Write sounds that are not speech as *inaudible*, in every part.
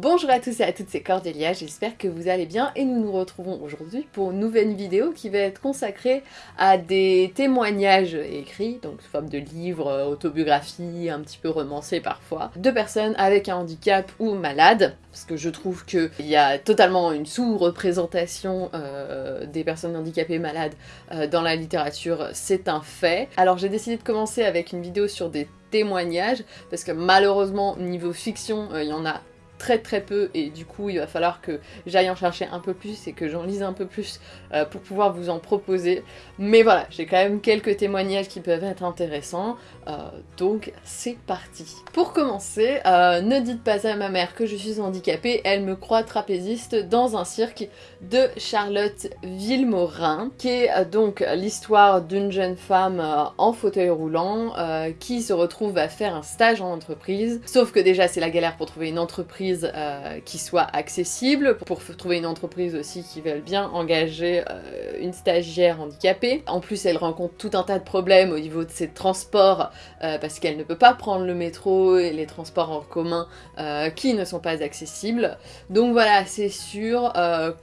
Bonjour à tous et à toutes, c'est Cordélia, j'espère que vous allez bien et nous nous retrouvons aujourd'hui pour une nouvelle vidéo qui va être consacrée à des témoignages écrits, donc sous forme de livres, autobiographies, un petit peu romancés parfois, de personnes avec un handicap ou malades, parce que je trouve qu'il y a totalement une sous-représentation euh, des personnes handicapées malades euh, dans la littérature, c'est un fait. Alors j'ai décidé de commencer avec une vidéo sur des témoignages, parce que malheureusement, niveau fiction, euh, il y en a très très peu. Et du coup il va falloir que j'aille en chercher un peu plus et que j'en lise un peu plus euh, pour pouvoir vous en proposer. Mais voilà, j'ai quand même quelques témoignages qui peuvent être intéressants, euh, donc c'est parti. Pour commencer, euh, ne dites pas à ma mère que je suis handicapée, elle me croit trapéziste dans un cirque de Charlotte Villemorin, qui est donc l'histoire d'une jeune femme en fauteuil roulant qui se retrouve à faire un stage en entreprise, sauf que déjà c'est la galère pour trouver une entreprise euh, qui soit accessible, pour trouver une entreprise aussi qui veulent bien engager euh, une stagiaire handicapée. En plus, elle rencontre tout un tas de problèmes au niveau de ses transports, euh, parce qu'elle ne peut pas prendre le métro et les transports en commun qui ne sont pas accessibles. Donc voilà, c'est sûr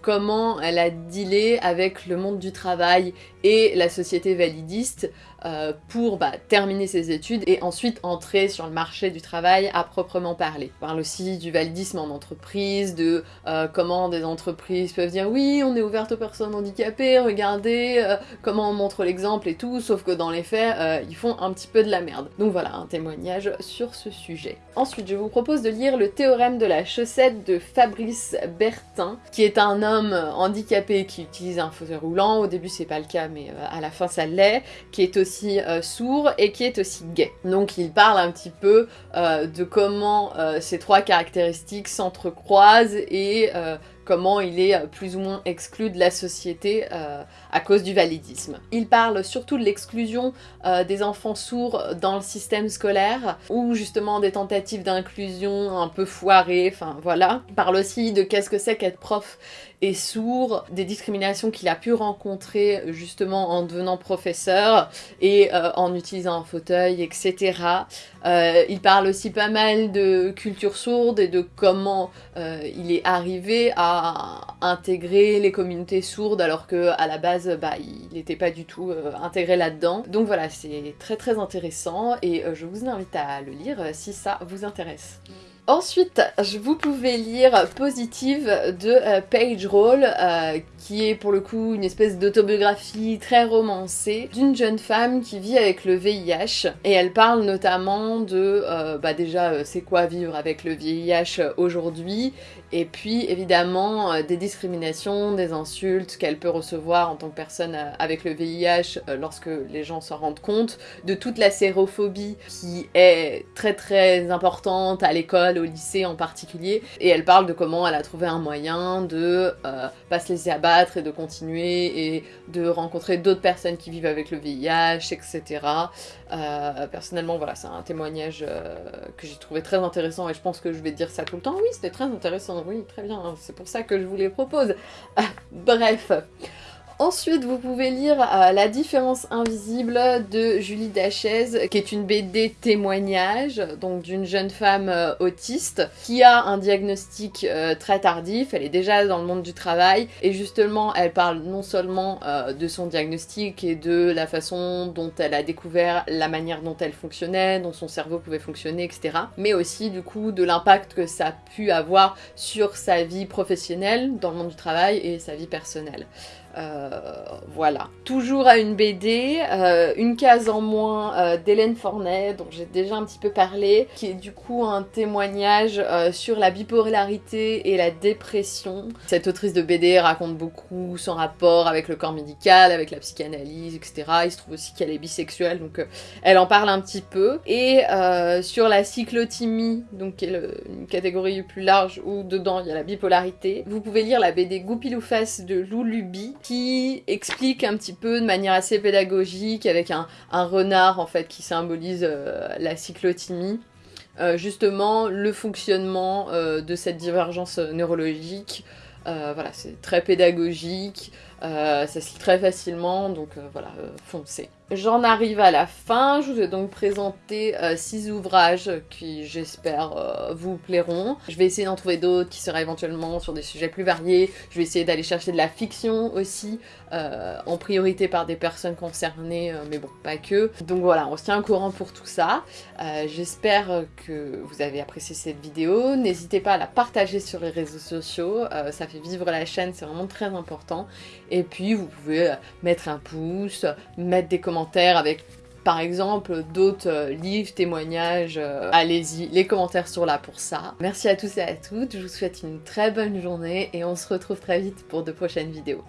comment elle a dealé avec le monde du travail et la société validiste euh, pour bah, terminer ses études et ensuite entrer sur le marché du travail à proprement parler. On parle aussi du validisme en entreprise, de euh, comment des entreprises peuvent dire oui, on est ouverte aux personnes handicapées, regardez euh, comment on montre l'exemple et tout, sauf que dans les faits, ils font un petit peu de la merde. Donc voilà, un témoignage sur ce sujet. Ensuite, je vous propose de lire le théorème de la chaussette de Fabrice Bertin, qui est un homme handicapé qui utilise un fauteuil roulant. Au début, c'est pas le cas, mais à la fin, ça l'est, qui est aussi euh, sourd et qui est aussi gay. Donc il parle un petit peu euh, de comment euh, ces trois caractéristiques s'entrecroisent et comment il est euh, plus ou moins exclu de la société euh, à cause du validisme. Il parle surtout de l'exclusion euh, des enfants sourds dans le système scolaire, ou justement des tentatives d'inclusion un peu foirées, enfin voilà. Il parle aussi de qu'est-ce que c'est qu'être prof et sourd, des discriminations qu'il a pu rencontrer justement en devenant professeur et en utilisant un fauteuil, etc. il parle aussi pas mal de culture sourde et de comment il est arrivé à intégrer les communautés sourdes alors que à la base bah, il n'était pas du tout euh, intégré là-dedans. Donc voilà, c'est très très intéressant et euh, je vous invite à le lire euh, si ça vous intéresse. Ensuite, vous pouvez lire Positive de euh, Page Roll, euh, qui est pour le coup une espèce d'autobiographie très romancée d'une jeune femme qui vit avec le VIH. Et elle parle notamment de, euh, bah déjà, c'est quoi vivre avec le VIH aujourd'hui, et puis évidemment des discriminations, des insultes qu'elle peut recevoir en tant que personne avec le VIH lorsque les gens s'en rendent compte, de toute la sérophobie qui est très très importante à l'école au lycée en particulier, et elle parle de comment elle a trouvé un moyen de euh, pas se laisser abattre et de continuer et de rencontrer d'autres personnes qui vivent avec le VIH, etc. Euh, personnellement, voilà, c'est un témoignage euh, que j'ai trouvé très intéressant et je pense que je vais dire ça tout le temps. Oui, c'était très intéressant, oui, très bien, c'est pour ça que je vous les propose. *laughs* bref. Ensuite, vous pouvez lire euh, La différence invisible de Julie Dachaise, qui est une BD témoignage, donc d'une jeune femme euh, autiste, qui a un diagnostic euh, très tardif, elle est déjà dans le monde du travail, et justement, elle parle non seulement de son diagnostic et de la façon dont elle a découvert la manière dont elle fonctionnait, dont son cerveau pouvait fonctionner, etc., mais aussi du coup de l'impact que ça a pu avoir sur sa vie professionnelle dans le monde du travail et sa vie personnelle. Voilà. Toujours à une BD, euh, une case en moins euh, d'Hélène Fornet, dont j'ai déjà un petit peu parlé, qui est du coup un témoignage sur la bipolarité et la dépression. Cette autrice de BD raconte beaucoup son rapport avec le corps médical, avec la psychanalyse, etc. Il se trouve aussi qu'elle est bisexuelle, donc elle en parle un petit peu. Et sur la cyclothymie, donc qui est une catégorie plus large où dedans il y a la bipolarité, vous pouvez lire la BD Goupilou-Face de Lou Luby, qui explique un petit peu de manière assez pédagogique avec un, renard en fait qui symbolise euh, la cyclothymie. Euh, justement le fonctionnement euh, de cette divergence neurologique. voilà, c'est très pédagogique. Ça se lit très facilement, donc voilà, foncez. J'en arrive à la fin, je vous ai donc présenté 6 ouvrages qui j'espère vous plairont. Je vais essayer d'en trouver d'autres qui seraient éventuellement sur des sujets plus variés, je vais essayer d'aller chercher de la fiction aussi, en priorité par des personnes concernées, mais bon, pas que. Donc voilà, on se tient au courant pour tout ça. J'espère que vous avez apprécié cette vidéo, n'hésitez pas à la partager sur les réseaux sociaux, ça fait vivre la chaîne, c'est vraiment très important. Puis vous pouvez mettre un pouce, mettre des commentaires avec par exemple d'autres euh, livres, témoignages, euh, allez-y, les commentaires sont là pour ça. Merci à tous et à toutes, je vous souhaite une très bonne journée et on se retrouve très vite pour de prochaines vidéos.